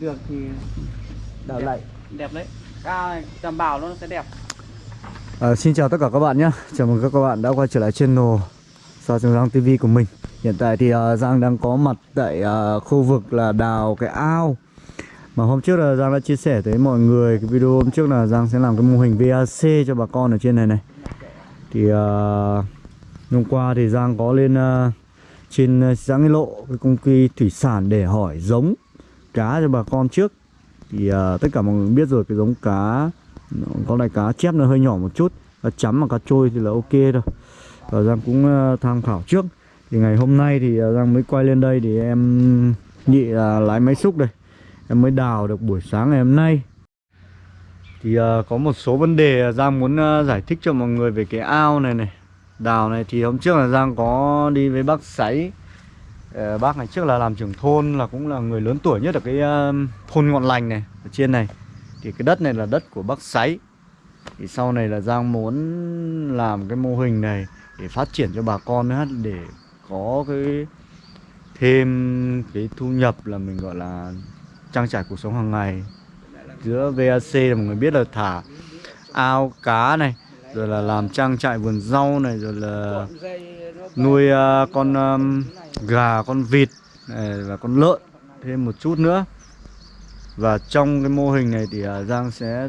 được thì đào lại. Đẹp đấy. Này đảm bảo nó sẽ đẹp. À, xin chào tất cả các bạn nhé. Chào mừng các bạn đã quay trở lại channel Sa Trường Giang TV của mình. Hiện tại thì uh, Giang đang có mặt tại uh, khu vực là đào cái ao. Mà hôm trước là Giang đã chia sẻ tới mọi người Cái video hôm trước là Giang sẽ làm cái mô hình VAC cho bà con ở trên này này. Thì uh, hôm qua thì Giang có lên uh, trên uh, xã Nghi Lộ Cái công ty thủy sản để hỏi giống cá cho bà con trước. Thì uh, tất cả mọi người biết rồi cái giống cá con này cá chép nó hơi nhỏ một chút. Cá chấm và cá trôi thì là ok thôi. Và Giang cũng uh, tham khảo trước. Thì ngày hôm nay thì uh, Giang mới quay lên đây thì em nhị là lái máy xúc đây. Em mới đào được buổi sáng ngày hôm nay. Thì uh, có một số vấn đề Giang muốn uh, giải thích cho mọi người về cái ao này này đào này. Thì hôm trước là Giang có đi với bác sấy Ờ, bác này trước là làm trưởng thôn, là cũng là người lớn tuổi nhất ở cái ờ, thôn Ngọn Lành này, ở trên này. Thì cái đất này là đất của bác Sáy. Thì sau này là Giang muốn làm cái mô hình này Để phát triển cho bà con nữa, Để có cái thêm cái thu nhập là mình gọi là trang trải cuộc sống hàng ngày. Giữa VAC là mọi người biết là thả ao cá này, Rồi là làm trang trại vườn rau này, Rồi là nuôi uh, con um, gà, con vịt này, và con lợn thêm một chút nữa. Và trong cái mô hình này thì uh, Giang sẽ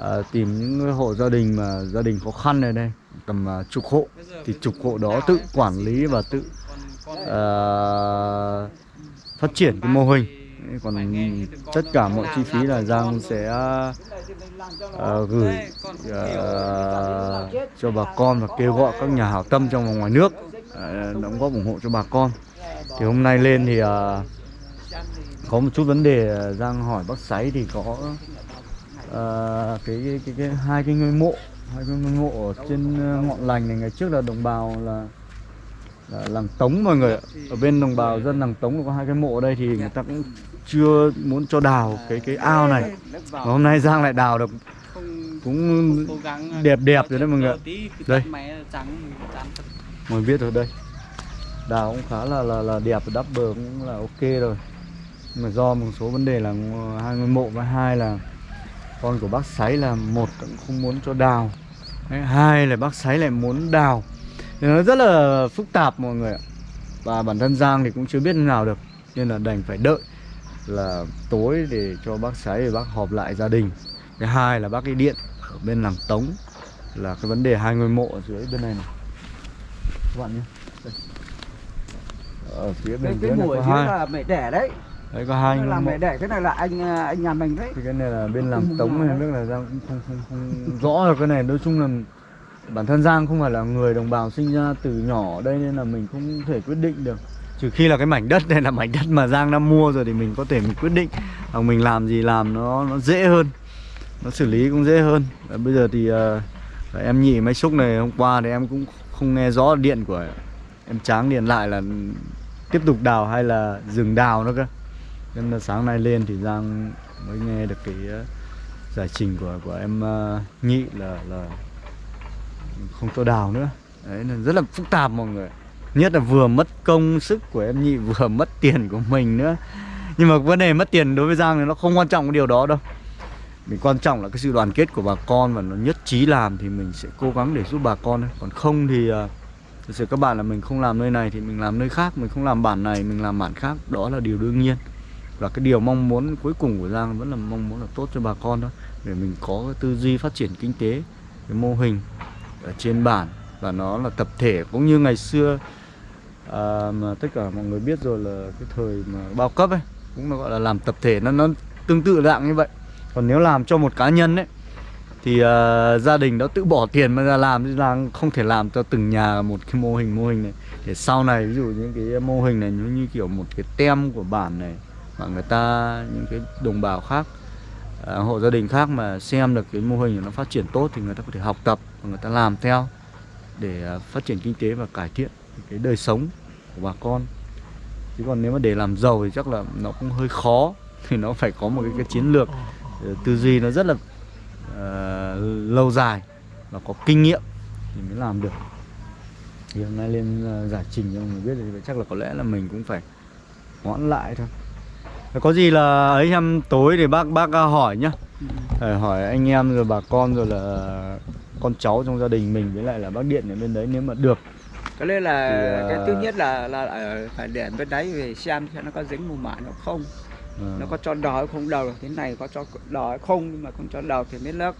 uh, tìm những hộ gia đình mà gia đình khó khăn này đây tầm uh, chục hộ. Thì chục hộ đó tự quản lý và tự uh, phát triển cái mô hình còn tất cả mọi chi phí là Giang sẽ uh, gửi uh, cho bà con và kêu gọi các nhà hảo tâm trong và ngoài nước uh, đóng góp ủng hộ cho bà con. Thì hôm nay lên thì uh, có một chút vấn đề Giang hỏi bác Sáy thì có uh, cái, cái, cái, cái hai cái ngôi mộ hai cái ngôi mộ ở trên ngọn lành này. Ngày trước là đồng bào là, là làng Tống mọi người ạ. Ở bên đồng bào dân làng Tống có hai cái mộ ở đây thì người ta cũng chưa muốn cho đào cái cái ao này. Và hôm nay Giang lại đào được cũng đẹp đẹp rồi đấy mọi người đây. Mọi biết rồi đây. Đào cũng khá là là, là đẹp đắp bờ cũng là ok rồi. Mà do một số vấn đề là hai ngôi mộ và hai là con của bác sáy là một cũng không muốn cho đào. Hai là bác sáy lại muốn đào nó rất là phức tạp mọi người ạ. Và bản thân giang thì cũng chưa biết nào được nên là đành phải đợi là tối để cho bác sáy và bác họp lại gia đình. Cái hai là bác cái điện ở bên làng tống là cái vấn đề hai ngôi mộ ở dưới bên này này. Các bạn nhé. Ở phía bên dưới này có phía hai. là mẹ đẻ đấy. Đấy có hai là mẹ đẻ cái này là anh anh nhà mình đấy. Thì cái này là bên làm tống này biết là giang cũng không không không rõ được cái này. Nói chung là bản thân giang không phải là người đồng bào sinh ra từ nhỏ ở đây nên là mình không thể quyết định được. Trừ khi là cái mảnh đất này là mảnh đất mà giang đã mua rồi thì mình có thể mình quyết định hoặc mình làm gì làm nó nó dễ hơn. Nó xử lý cũng dễ hơn. Và bây giờ thì uh, em nhị máy xúc này hôm qua thì em cũng không nghe rõ điện của em tráng điện lại là tiếp tục đào hay là dừng đào nữa cơ. Nên là sáng nay lên thì Giang mới nghe được cái uh, giải trình của của em uh, nhị là là không cho đào nữa. Đấy là rất là phức tạp mọi người. Nhất là vừa mất công sức của em nhị vừa mất tiền của mình nữa. Nhưng mà vấn đề mất tiền đối với Giang thì nó không quan trọng cái điều đó đâu. Mình quan trọng là cái sự đoàn kết của bà con và nó nhất trí làm thì mình sẽ cố gắng để giúp bà con thôi. Còn không thì uh, thực sự các bạn là mình không làm nơi này thì mình làm nơi khác mình không làm bản này mình làm bản khác. Đó là điều đương nhiên. Và cái điều mong muốn cuối cùng của Giang vẫn là mong muốn là tốt cho bà con thôi. Để mình có cái tư duy phát triển kinh tế cái mô hình ở trên bản và nó là tập thể cũng như ngày xưa. À, mà tất cả mọi người biết rồi là cái thời mà bao cấp ấy cũng là gọi là làm tập thể nó nó tương tự dạng như vậy. Còn nếu làm cho một cá nhân ấy thì uh, gia đình đã tự bỏ tiền mà ra làm thì đang không thể làm cho từng nhà một cái mô hình mô hình này. Để sau này ví dụ những cái mô hình này như, như kiểu một cái tem của bản này mà người ta những cái đồng bào khác à, hộ gia đình khác mà xem được cái mô hình nó phát triển tốt thì người ta có thể học tập và người ta làm theo để ờ, phát triển kinh tế và cải thiện cái đời sống của bà con. Chứ còn nếu mà để làm giàu thì chắc là nó cũng hơi khó thì nó phải có một cái, cái chiến lược ờ, tư duy nó rất là uh, lâu dài và có kinh nghiệm thì mới làm được. Thì hôm nay lên uh, giải trình cho mọi người biết thì chắc là có lẽ là mình cũng phải hoãn lại thôi có gì là ấy em tối thì bác bác à, hỏi nhá. Ờ, hỏi anh em rồi bà con rồi là con cháu trong gia đình mình với lại là bác điện ở bên đấy nếu mà được. Cái đây là Thì, cái ờ, thứ nhất là là ở phải để bên đấy về xem xem nó có dính mù mả nó không. Ờ, nó có cho đỏ không? Đầu thế này có cho đỏ không? Nhưng mà không cho đầu thì mới lớp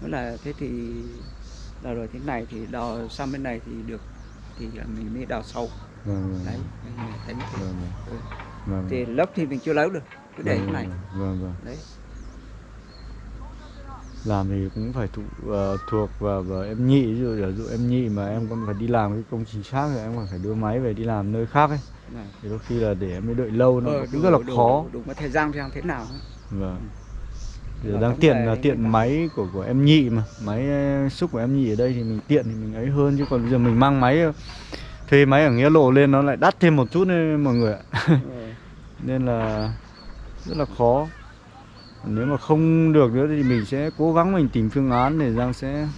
nữa là thế thì là rồi thế này thì đào sang bên này thì được. Thì mình mới đào sâu. Vâng, vâng, đấy mình tính thì, vâng, ừ. Vâng, thì lớp thì mình chưa lấy được cứ để vâng, thế này. Vâng, vâng. đấy. Làm thì cũng phải thụ, ờ, thuộc vào, vào em nhị ví dụ giả dụ em nhị mà em còn phải đi làm cái công trình khác thì em còn phải đưa máy về đi làm nơi khác ấy. Này. thì đôi khi là để em mới đợi lâu nó Ờ, cũng đủ- rất là đủ- khó. đủ cái thời gian xem thế nào vâng. Thì Và đang tiện là như tiện máy của của em nhị mà. Máy ờ, xúc của em nhị ở đây thì mình tiện thì mình ấy hơn. Chứ còn bây giờ mình mang máy thuê máy ở nghĩa lộ lên nó lại đắt thêm một chút đấy mọi người ạ. Ừ. nên là rất là khó. Nếu mà không được nữa thì mình sẽ cố gắng mình tìm phương án để Giang sẽ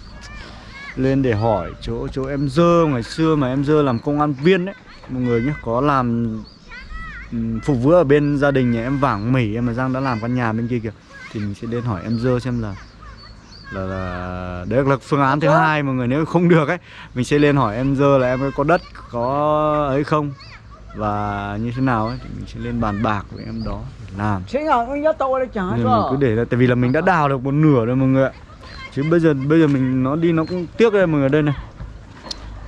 lên để hỏi chỗ chỗ em dơ ngày xưa mà em dơ làm công an viên đấy. Mọi người nhé có làm phục vụ ở bên gia đình nhà em vàng mỉ em mà Giang đã làm căn nhà bên kia kìa thì mình sẽ đến hỏi em dơ xem là là, là đấy là phương án thứ hai mọi người nếu không được ấy mình sẽ lên hỏi em dơ là em có đất có ấy không và như thế nào ấy thì mình sẽ lên bàn bạc với em đó để làm. Nên mình cứ để là tại vì là mình đã đào được một nửa rồi mọi người ạ. Chứ bây giờ bây giờ mình nó đi nó cũng tiếc đây mọi người đây này.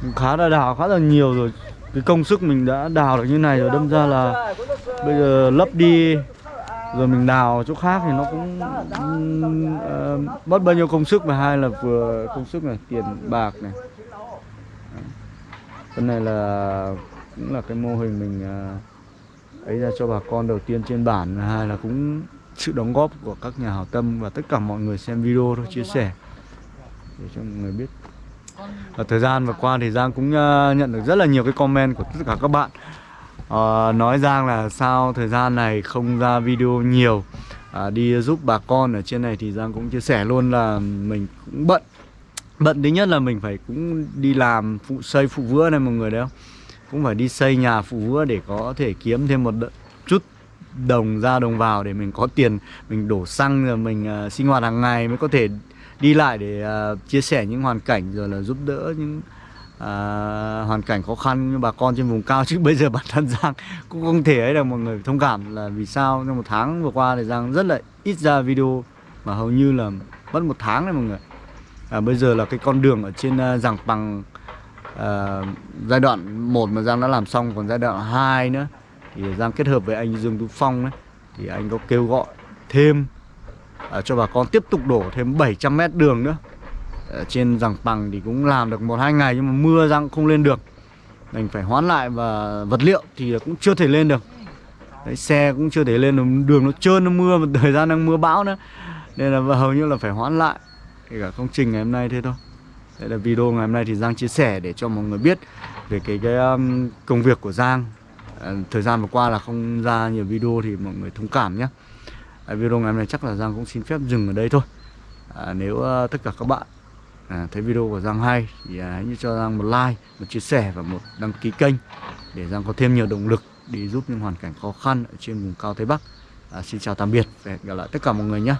Mình khá là đào khá là nhiều rồi. Cái công sức mình đã đào được như này rồi đâm ra là bây giờ lấp đi rồi mình đào chỗ khác thì nó cũng ờ, mất bao nhiêu công sức và hai là vừa công sức này tiền bạc này. Cái này là cũng là cái mô hình mình à, ấy ra cho bà con đầu tiên trên bản. Và hai là cũng sự đóng góp của các nhà hảo tâm và tất cả mọi người xem video thôi chia sẻ để cho mọi người biết. Ở thời gian vừa qua thì Giang cũng à, nhận được rất là nhiều cái comment của tất cả các bạn. À, nói Giang là sao thời gian này không ra video nhiều. À, đi giúp bà con ở trên này thì Giang cũng chia sẻ luôn là mình cũng bận. Bận thứ nhất là mình phải cũng đi làm phụ xây phụ vữa này mọi người đấy không? Cũng phải đi xây nhà phụ để có thể kiếm thêm một chút đồng ra đồng vào để mình có tiền mình đổ xăng rồi mình uh, sinh hoạt hàng ngày mới có thể đi lại để uh, chia sẻ những hoàn cảnh rồi là giúp đỡ những uh, hoàn cảnh khó khăn như bà con trên vùng cao. Chứ bây giờ bản thân Giang cũng không thể ấy được mọi người thông cảm là vì sao trong một tháng vừa qua thì Giang rất là ít ra video mà hầu như là mất một tháng đấy mọi người à, bây giờ là cái con đường ở trên uh, giảng bằng Ờ, giai đoạn 1 mà Giang đã làm xong còn giai đoạn 2 nữa thì Giang kết hợp với anh Dương Tú Phong đấy thì anh có kêu gọi thêm à, cho bà con tiếp tục đổ thêm 700 mét đường nữa. Ở trên rằng bằng thì cũng làm được một hai ngày nhưng mà mưa Giang không lên được. Mình phải hoán lại và vật liệu thì cũng chưa thể lên được. Đấy, xe cũng chưa thể lên đường nó trơn nó mưa mà thời gian đang mưa bão nữa. Nên là hầu như là phải hoán lại kể cả công trình ngày hôm nay thế thôi đây là video ngày hôm nay thì Giang chia sẻ để cho mọi người biết về cái cái um, công việc của Giang. À, thời gian vừa qua là không ra nhiều video thì mọi người thông cảm nhé. À, video ngày hôm nay chắc là Giang cũng xin phép dừng ở đây thôi. À, nếu uh, tất cả các bạn à, thấy video của Giang hay thì à, hãy cho Giang một like một chia sẻ và một đăng ký kênh để Giang có thêm nhiều động lực để giúp những hoàn cảnh khó khăn ở trên vùng cao Tây Bắc. À, xin chào tạm biệt và hẹn gặp lại tất cả mọi người nhé.